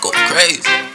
go crazy.